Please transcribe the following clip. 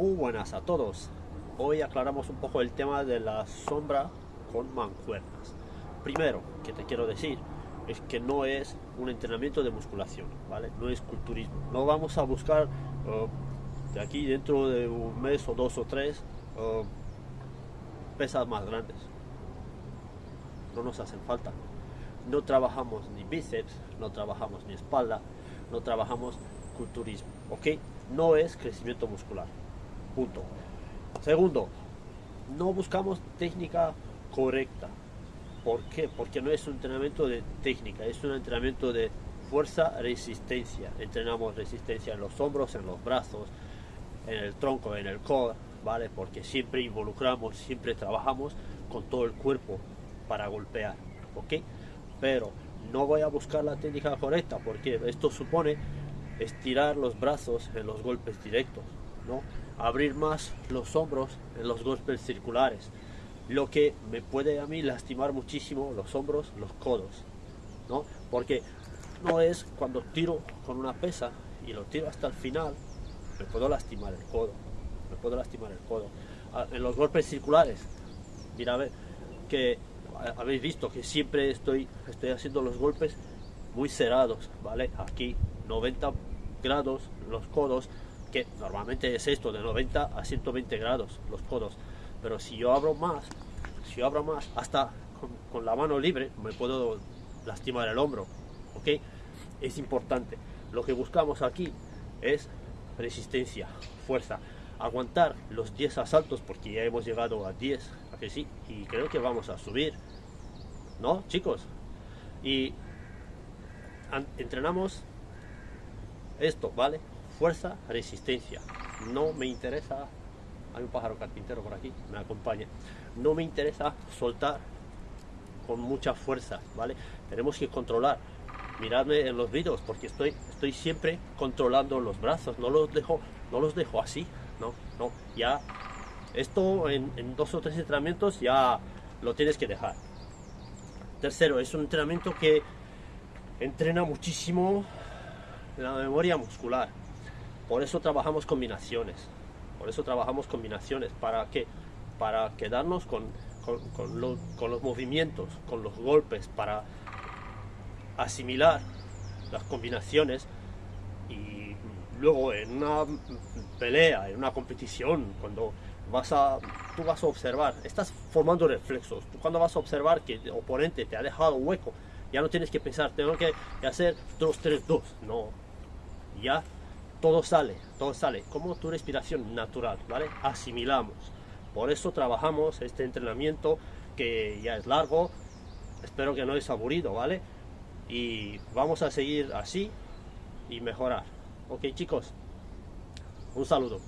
Muy buenas a todos. Hoy aclaramos un poco el tema de la sombra con mancuernas. Primero, que te quiero decir, es que no es un entrenamiento de musculación, ¿vale? No es culturismo. No vamos a buscar uh, de aquí dentro de un mes o dos o tres uh, pesas más grandes. No nos hacen falta. No trabajamos ni bíceps, no trabajamos ni espalda, no trabajamos culturismo, ¿ok? No es crecimiento muscular. Punto. Segundo, no buscamos técnica correcta. ¿Por qué? Porque no es un entrenamiento de técnica, es un entrenamiento de fuerza, resistencia. Entrenamos resistencia en los hombros, en los brazos, en el tronco, en el core, ¿vale? Porque siempre involucramos, siempre trabajamos con todo el cuerpo para golpear, ¿ok? Pero no voy a buscar la técnica correcta porque esto supone estirar los brazos en los golpes directos, abrir más los hombros en los golpes circulares, lo que me puede a mí lastimar muchísimo los hombros, los codos, ¿no? Porque no es cuando tiro con una pesa y lo tiro hasta el final, me puedo lastimar el codo, me puedo lastimar el codo. En los golpes circulares, mira a ver, que habéis visto que siempre estoy, estoy haciendo los golpes muy cerrados, ¿vale? Aquí 90 grados los codos, que normalmente es esto, de 90 a 120 grados los codos. Pero si yo abro más, si abro más, hasta con, la mano libre me puedo lastimar el hombro, ¿ok? Es importante. Lo que buscamos aquí es resistencia, fuerza, aguantar los 10 asaltos porque ya hemos llegado a 10, ¿a que sí? Y creo que vamos a subir, ¿no, chicos? Y entrenamos esto, ¿vale? Fuerza, resistencia. No me interesa, hay un pájaro carpintero por aquí, me acompaña. No me interesa soltar con mucha fuerza, ¿vale? Tenemos que controlar. Miradme en los vídeos porque estoy, estoy siempre controlando los brazos, no los dejo, no los dejo así, no, no, ya esto en, en dos o tres entrenamientos ya lo tienes que dejar. Tercero, es un entrenamiento que entrena muchísimo la memoria muscular. Por eso trabajamos combinaciones. Por eso trabajamos combinaciones. ¿Para qué? Para quedarnos con, con, los movimientos, con los golpes, para asimilar las combinaciones y luego en una pelea, en una competición, cuando vas a, tú vas a observar, estás formando reflexos, tú cuando vas a observar que el oponente te ha dejado hueco, ya no tienes que pensar, tengo que hacer 2, 3, 2, no, ya todo sale, todo sale, como tu respiración natural, ¿vale? Asimilamos. Por eso trabajamos este entrenamiento que ya es largo, espero que no es aburrido, ¿vale? Y vamos a seguir así y mejorar. Ok chicos, un saludo.